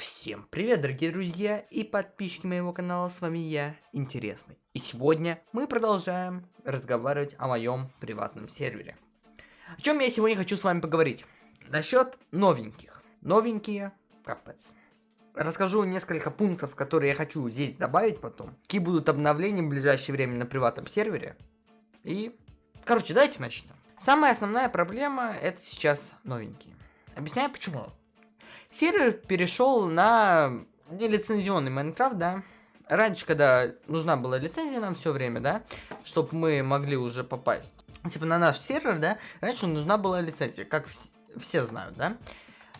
Всем привет, дорогие друзья и подписчики моего канала, с вами я, Интересный. И сегодня мы продолжаем разговаривать о моем приватном сервере. О чем я сегодня хочу с вами поговорить? Насчет новеньких. Новенькие, капец. Расскажу несколько пунктов, которые я хочу здесь добавить потом. Какие будут обновления в ближайшее время на приватном сервере. И, короче, давайте начнем. Самая основная проблема это сейчас новенькие. Объясняю почему. Сервер перешел на нелицензионный Майнкрафт, да. Раньше, когда нужна была лицензия нам все время, да, чтобы мы могли уже попасть. Типа на наш сервер, да, раньше нужна была лицензия, как вс все знают, да.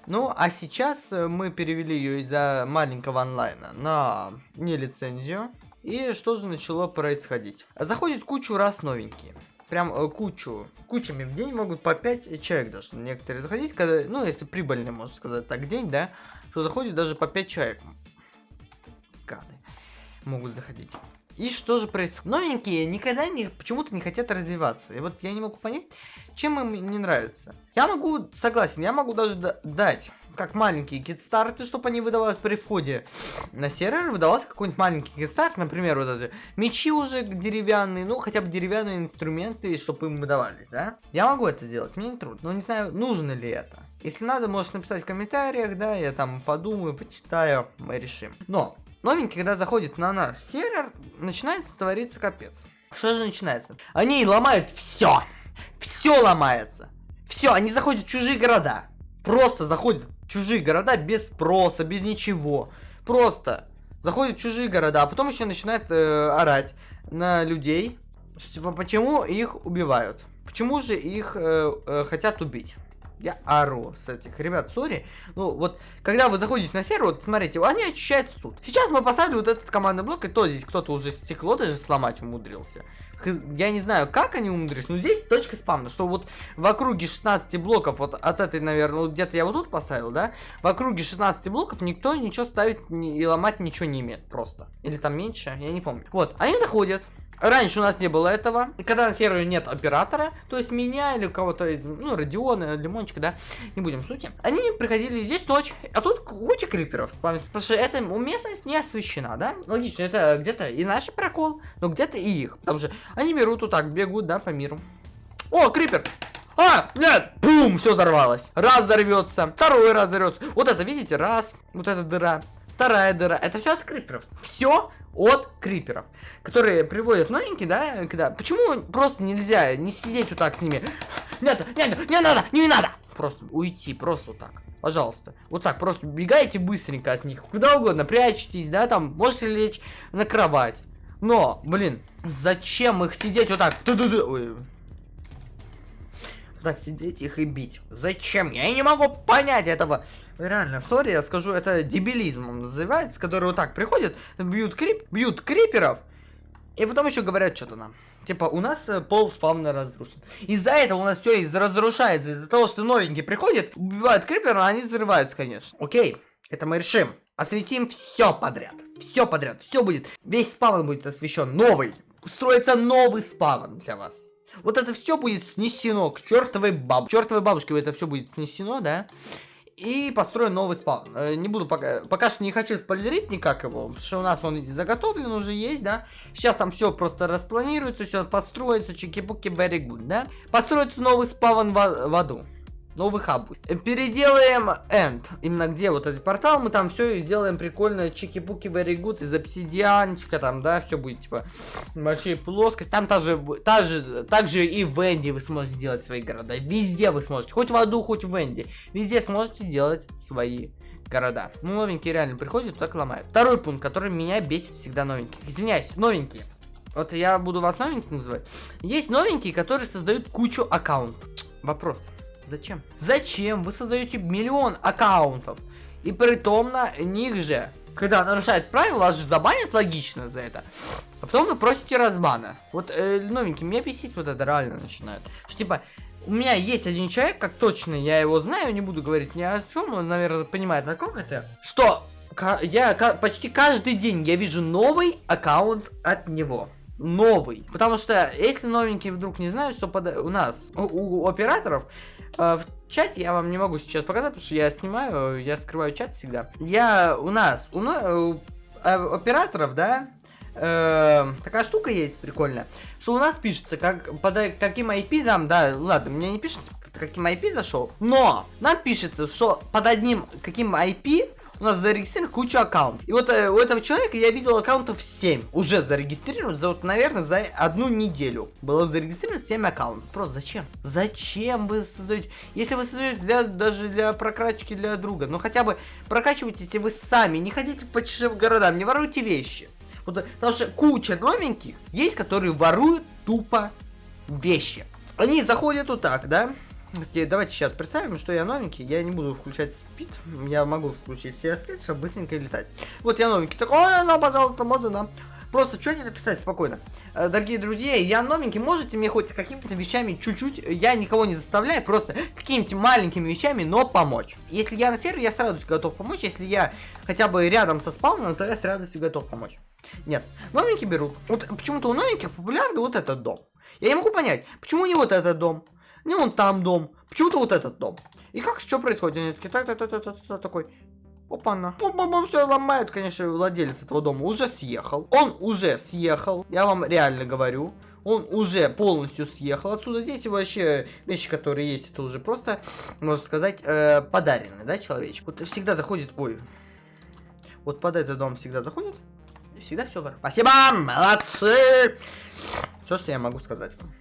Ну, а сейчас э, мы перевели ее из-за маленького онлайна на нелицензию. И что же начало происходить? Заходит кучу раз новенькие прям э, кучу, кучами в день могут по 5 человек даже некоторые заходить, когда, ну, если прибыльный, можно сказать так, день, да, то заходит даже по 5 человек. Гады могут заходить. И что же происходит? Новенькие никогда не, почему-то не хотят развиваться. И вот я не могу понять, чем им не нравится. Я могу, согласен, я могу даже дать как маленькие китстарты, чтобы они выдавались при входе на сервер, выдавался какой-нибудь маленький китстарт, например, вот эти мечи уже деревянные, ну, хотя бы деревянные инструменты, чтобы им выдавались, да? Я могу это сделать, мне не трудно, но не знаю, нужно ли это. Если надо, можешь написать в комментариях, да, я там подумаю, почитаю, мы решим. Но, новенький, когда заходит на наш сервер, начинается твориться капец. Что же начинается? Они ломают все! Все ломается! Все, они заходят в чужие города. Просто заходят чужие города без спроса, без ничего. Просто заходят в чужие города, а потом еще начинает э, орать на людей. Почему их убивают? Почему же их э, э, хотят убить? Я ору с этих ребят, сори. Ну, вот, когда вы заходите на сервер, вот, смотрите, они очищаются тут. Сейчас мы поставили вот этот командный блок, и то здесь кто-то уже стекло даже сломать умудрился. Я не знаю, как они умудрились, но здесь точка спавна, что вот в округе 16 блоков, вот от этой, наверное, вот где-то я вот тут поставил, да, в округе 16 блоков никто ничего ставить и ломать ничего не имеет просто. Или там меньше, я не помню. Вот, они заходят, Раньше у нас не было этого. Когда на сервере нет оператора, то есть меня или кого-то из, ну, Родиона, Лимончика, да, не будем сути. Они приходили здесь точь, а тут куча криперов спавнится, потому что эта местность не освещена, да? Логично, это где-то и наш прокол, но где-то и их. Потому что они берут вот так, бегут, да, по миру. О, крипер! А, нет, бум, все взорвалось. Раз взорвется, второй раз взорвется. Вот это, видите, раз, вот эта дыра, вторая дыра. Это все от криперов. Все от криперов, которые приводят новенькие, да, когда... Почему просто нельзя не сидеть вот так с ними? Нет, нет, не надо, не надо! Просто уйти, просто вот так. Пожалуйста. Вот так, просто бегайте быстренько от них. Куда угодно, прячетесь, да, там, можете лечь на кровать. Но, блин, зачем их сидеть вот так? Ту -ду -ду. Ой. Так, сидеть их и бить. Зачем? Я не могу понять этого. Реально, сори, я скажу, это дебилизмом называется, который вот так приходит, бьют крип, бьют криперов, и потом еще говорят что-то нам. Типа, у нас э, пол спавна разрушен. Из-за этого у нас все разрушается. Из-за того, что новенькие приходят, убивают крипера, они взрываются, конечно. Окей, это мы решим. Осветим все подряд. Все подряд. Все будет. Весь спавн будет освещен. Новый. Строится новый спавн для вас. Вот это все будет снесено к чертовой бабушке. Чертовой бабушке это все будет снесено, да? И построю новый спаун. Э, не буду пока, пока что не хочу спойлерить никак его, потому что у нас он заготовлен уже есть, да. Сейчас там все просто распланируется, все построится, чики-пуки, very good, да. Построится новый спаун в, в аду новый хаб будет. Переделаем end. Именно где вот этот портал, мы там все сделаем прикольно. Чики-пуки, very good, из обсидианчика там, да, все будет, типа, большие плоскости. Там также, также, также и в Энди вы сможете делать свои города. Везде вы сможете, хоть в аду, хоть в Энди. Везде сможете делать свои города. Ну, новенькие реально приходят, так ломают. Второй пункт, который меня бесит всегда новеньких. Извиняюсь, новенькие. Вот я буду вас новеньких называть. Есть новенькие, которые создают кучу аккаунтов. Вопрос. Зачем? Зачем вы создаете миллион аккаунтов? И при том на них же, когда нарушает правила, вас же забанят логично за это. А потом вы просите разбана. Вот э, новенький, меня бесить вот это реально начинает. Что типа, у меня есть один человек, как точно я его знаю, не буду говорить ни о чем, он, наверное, понимает, на ком это. Что я почти каждый день я вижу новый аккаунт от него. Новый. Потому что, если новенькие вдруг не знают, что под... у нас, у, у операторов, э, в чате я вам не могу сейчас показать, потому что я снимаю, я скрываю чат всегда. Я, у нас, у, у э, операторов, да, э, такая штука есть прикольная, что у нас пишется, как под каким IP там, да, ладно, мне не пишется, каким IP зашел, но нам пишется, что под одним каким IP у нас зарегистрирован куча аккаунтов. И вот э, у этого человека я видел аккаунтов 7. Уже зарегистрирован, за вот, наверное, за одну неделю. Было зарегистрировано 7 аккаунтов. Просто зачем? Зачем вы создаете? Если вы создаете для, даже для прокачки для друга, ну хотя бы прокачивайте, если вы сами. Не ходите по чужим городам, не воруйте вещи. Вот, потому что куча новеньких есть, которые воруют тупо вещи. Они заходят вот так, да? Давайте сейчас представим, что я новенький, я не буду включать спид, я могу включить все спид, чтобы быстренько летать. Вот я новенький, такой, ой, ну, пожалуйста, можно, да. Просто что не написать спокойно. Э, дорогие друзья, я новенький, можете мне хоть какими-то вещами чуть-чуть, я никого не заставляю, просто какими-то маленькими вещами, но помочь. Если я на сервере, я с радостью готов помочь, если я хотя бы рядом со спауном, то я с радостью готов помочь. Нет, новенькие берут. Вот почему-то у новеньких популярный вот этот дом. Я не могу понять, почему не вот этот дом, не вон там дом, почему-то вот этот дом. И как, что происходит? Они такие, так, так, так, так, так, так, такой, Опа-на. Бум-бум-бум, все ломают, конечно, владелец этого дома уже съехал. Он уже съехал, я вам реально говорю. Он уже полностью съехал отсюда. Здесь вообще вещи, которые есть, это уже просто, можно сказать, э, подаренные, да, человечек. Вот всегда заходит, ой, вот под этот дом всегда заходит, всегда все вор. Спасибо, молодцы! Все, что я могу сказать вам.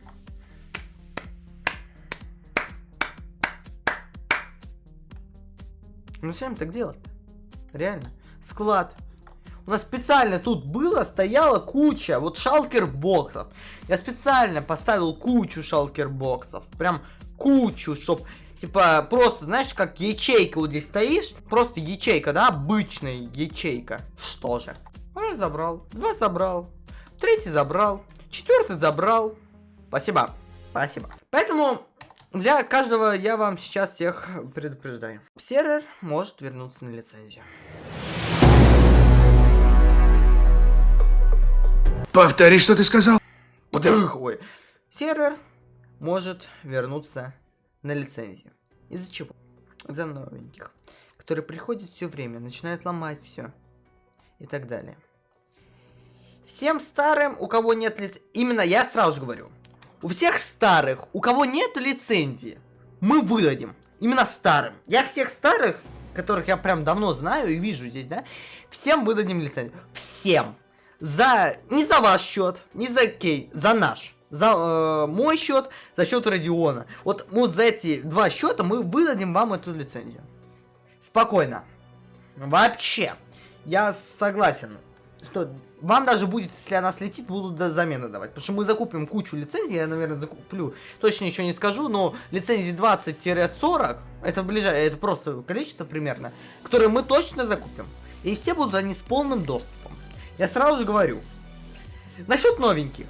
Ну зачем так делать? Реально. Склад. У нас специально тут было, стояла куча вот шалкер боксов. Я специально поставил кучу шалкер боксов. Прям кучу, чтоб типа просто, знаешь, как ячейка вот здесь стоишь. Просто ячейка, да, обычная ячейка. Что же? Раз забрал, два забрал, третий забрал, четвертый забрал. Спасибо, спасибо. Поэтому для каждого я вам сейчас всех предупреждаю. Сервер может вернуться на лицензию. Повтори, что ты сказал. Ой. Сервер может вернуться на лицензию. Из-за чего? За новеньких, которые приходят все время, начинают ломать все и так далее. Всем старым, у кого нет лицензии, именно я сразу же говорю, у всех старых, у кого нет лицензии, мы выдадим. Именно старым. Я всех старых, которых я прям давно знаю и вижу здесь, да, всем выдадим лицензию. Всем. За... Не за ваш счет, не за Кей, за наш. За э, мой счет, за счет Родиона. Вот, вот за эти два счета мы выдадим вам эту лицензию. Спокойно. Вообще. Я согласен, что вам даже будет, если она слетит, будут до замены давать. Потому что мы закупим кучу лицензий, я, наверное, закуплю. Точно ничего не скажу, но лицензий 20-40, это в ближайшее, это просто количество примерно, которые мы точно закупим. И все будут они с полным доступом. Я сразу же говорю. Насчет новеньких.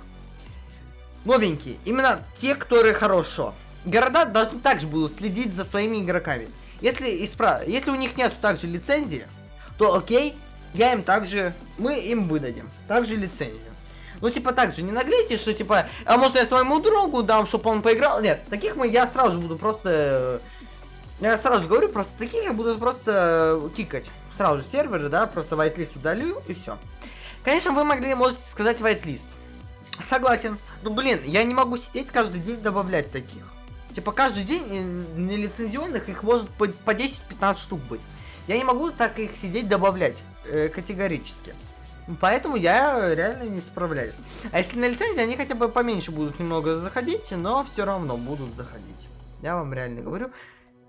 Новенькие, именно те, которые хорошо. Города должны также будут следить за своими игроками. Если, исправ... Если у них нет также лицензии, то окей, я им также, мы им выдадим, также лицензию. Ну, типа, так же, не наглейте, что, типа, а может я своему другу дам, чтобы он поиграл? Нет, таких мы, я сразу же буду просто, я сразу же говорю, просто таких я буду просто кикать. Сразу же серверы, да, просто whitelist удалю и все. Конечно, вы могли, можете сказать whitelist. Согласен. Ну, блин, я не могу сидеть каждый день добавлять таких. Типа, каждый день э, нелицензионных их может по 10-15 штук быть. Я не могу так их сидеть добавлять э, категорически. Поэтому я реально не справляюсь. А если на лицензии, они хотя бы поменьше будут немного заходить, но все равно будут заходить. Я вам реально говорю.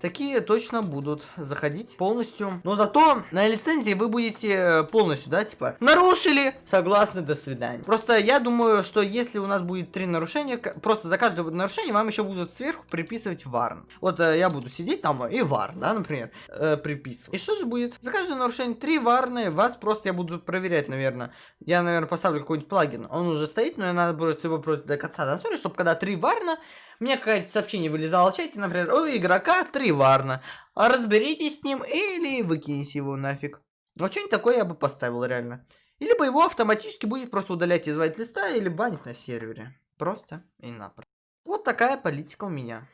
Такие точно будут заходить полностью. Но зато на лицензии вы будете э, полностью, да, типа, нарушили, согласны, до свидания. Просто я думаю, что если у нас будет три нарушения, просто за каждое нарушение вам еще будут сверху приписывать варн. Вот э, я буду сидеть там и варн, да, например, э, приписывать. И что же будет? За каждое нарушение три варны, вас просто я буду проверять, наверное. Я, наверное, поставлю какой-нибудь плагин. Он уже стоит, но я надо просто его просто до конца досмотреть, чтобы когда три варна, мне какое-то сообщение вылезало в чате, например, у игрока три варна. Разберитесь с ним или выкиньте его нафиг. Вот что-нибудь такое я бы поставил реально. либо его автоматически будет просто удалять из вайт-листа или банить на сервере. Просто и напросто. Вот такая политика у меня.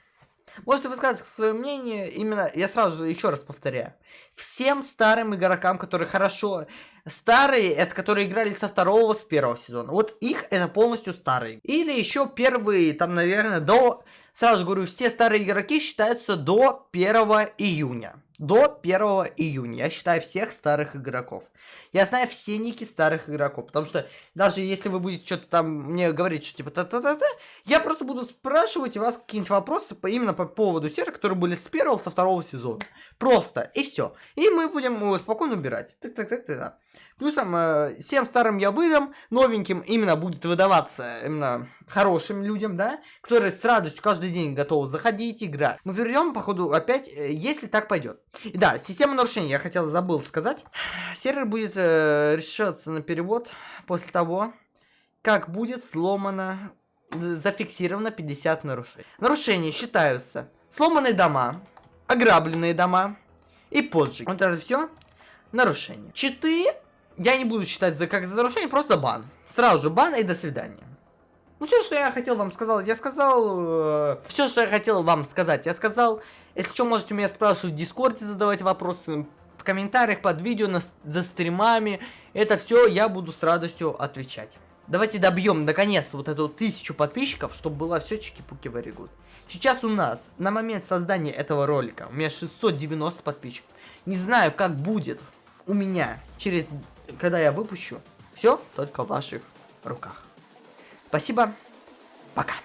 Можете высказать свое мнение, именно, я сразу же еще раз повторяю. Всем старым игрокам, которые хорошо... Старые, это которые играли со второго, с первого сезона. Вот их это полностью старые. Или еще первые, там, наверное, до... Сразу говорю, все старые игроки считаются до 1 июня. До 1 июня. Я считаю всех старых игроков. Я знаю все ники старых игроков, потому что даже если вы будете что-то там мне говорить, что типа та-та-та-та, я просто буду спрашивать у вас какие-нибудь вопросы по, именно по поводу сервера, которые были с первого, со второго сезона. Просто, и все. И мы будем э, спокойно убирать. Так-так-так-так. Плюсом, э, всем старым я выдам, новеньким именно будет выдаваться именно хорошим людям, да, которые с радостью каждый день готовы заходить, играть. Мы перейдем, походу, опять, э, если так пойдет. И да, система нарушений, я хотел, забыл сказать. Сервер будет э, решаться на перевод после того, как будет сломано, зафиксировано 50 нарушений. Нарушения считаются сломанные дома, ограбленные дома и поджиг. Вот это все нарушения. Читы я не буду считать за как за нарушение, просто бан. Сразу же бан и до свидания. Ну, все, что я хотел вам сказать, я сказал... Э, все, что я хотел вам сказать, я сказал. Если что, можете меня спрашивать в Дискорде, задавать вопросы, в комментариях под видео, на, за стримами. Это все я буду с радостью отвечать. Давайте добьем, наконец, вот эту тысячу подписчиков, чтобы было все чики-пуки good. Сейчас у нас, на момент создания этого ролика, у меня 690 подписчиков. Не знаю, как будет у меня через когда я выпущу, все только в ваших руках. Спасибо. Пока.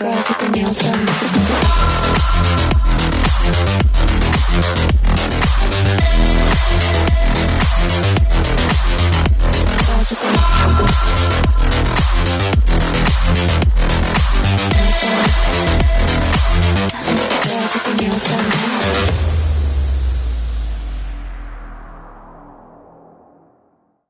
Girls with their nails done.